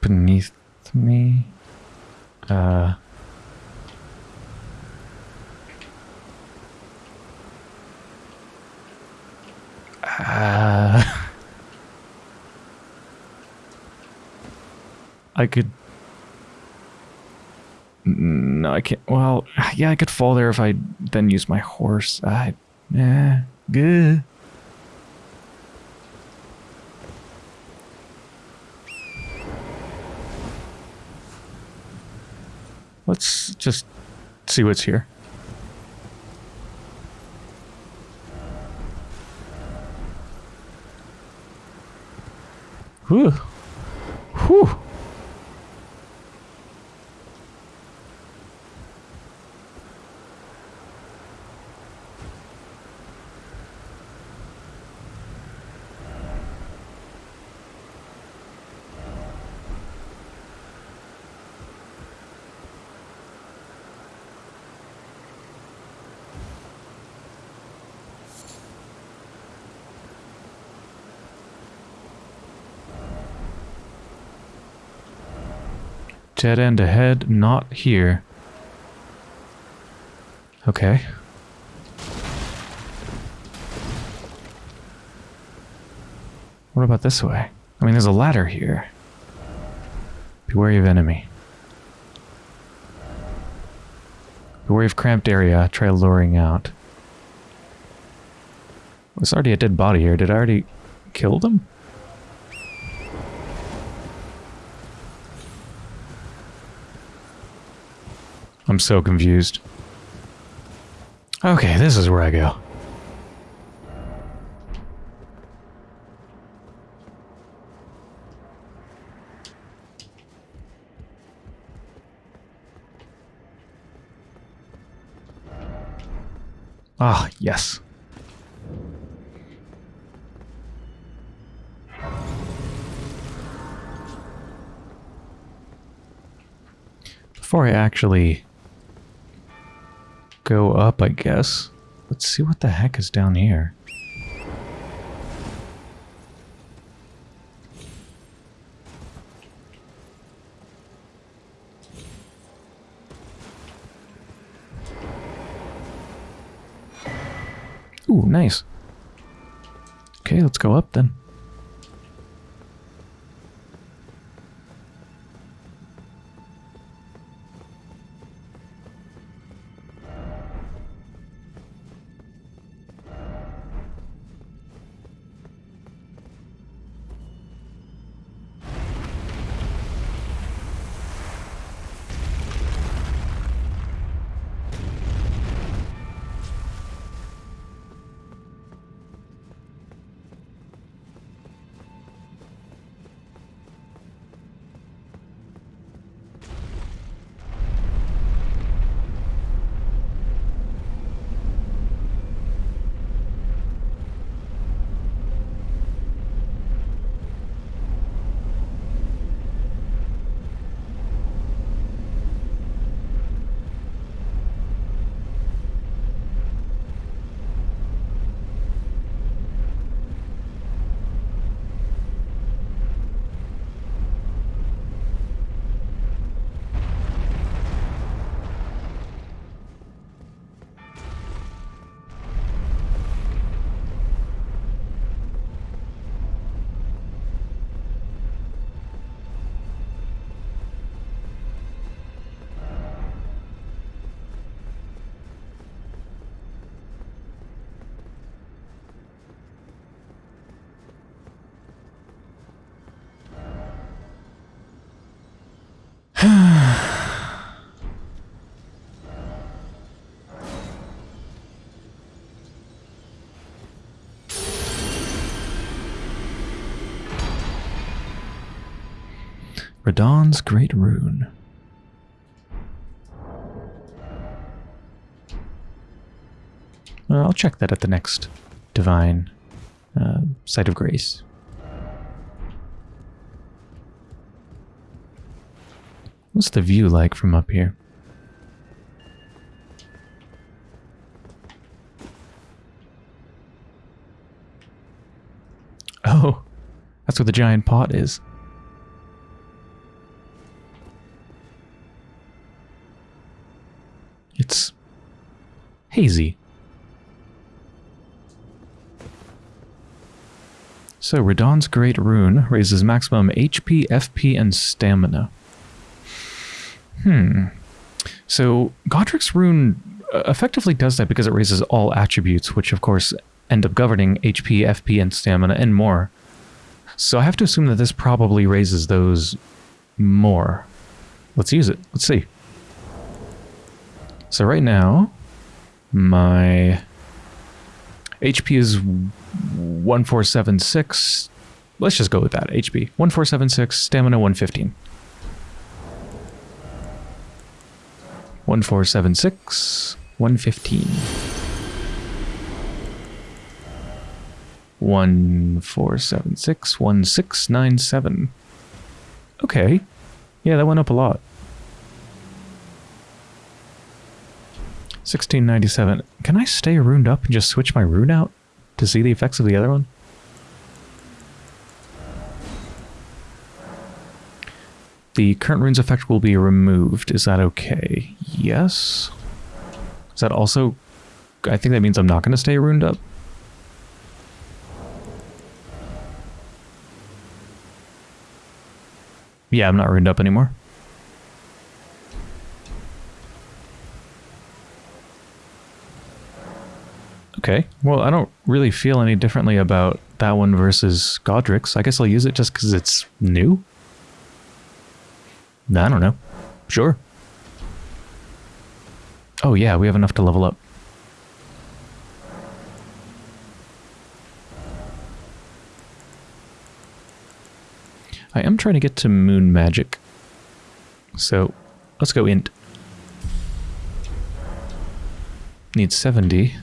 beneath me? Uh... Uh... I could... No, I can't. Well, yeah, I could fall there if I then use my horse. I... Yeah, good. Let's just see what's here. Dead end ahead, not here. Okay. What about this way? I mean, there's a ladder here. Beware of enemy. Beware of cramped area. Try luring out. There's already a dead body here. Did I already kill them? I'm so confused. Okay, this is where I go. Ah, yes. Before I actually go up, I guess, let's see what the heck is down here. Ooh, nice. Okay, let's go up then. Radahn's Great Rune. I'll check that at the next Divine uh, Site of Grace. What's the view like from up here? Oh, that's where the giant pot is. Hazy. So, Radahn's Great Rune raises maximum HP, FP, and stamina. Hmm. So, Godrick's Rune uh, effectively does that because it raises all attributes, which of course end up governing HP, FP, and stamina, and more. So I have to assume that this probably raises those more. Let's use it. Let's see. So right now, my HP is 1476. Let's just go with that. HP 1476, stamina 115. 1476, 115. 1476, 1697. Okay. Yeah, that went up a lot. 1697. Can I stay runed up and just switch my rune out to see the effects of the other one? The current rune's effect will be removed. Is that okay? Yes. Is that also... I think that means I'm not going to stay runed up. Yeah, I'm not runed up anymore. Okay. Well, I don't really feel any differently about that one versus Godrick's. I guess I'll use it just because it's new. I don't know. Sure. Oh yeah, we have enough to level up. I am trying to get to moon magic. So let's go int. Need 70.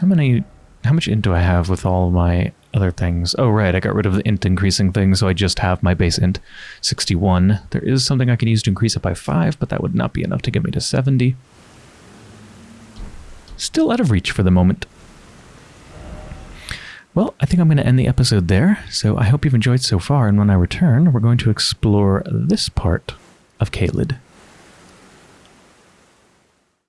How many, how much int do I have with all my other things? Oh, right, I got rid of the int increasing thing, so I just have my base int 61. There is something I can use to increase it by 5, but that would not be enough to get me to 70. Still out of reach for the moment. Well, I think I'm going to end the episode there, so I hope you've enjoyed so far, and when I return, we're going to explore this part of Caelid.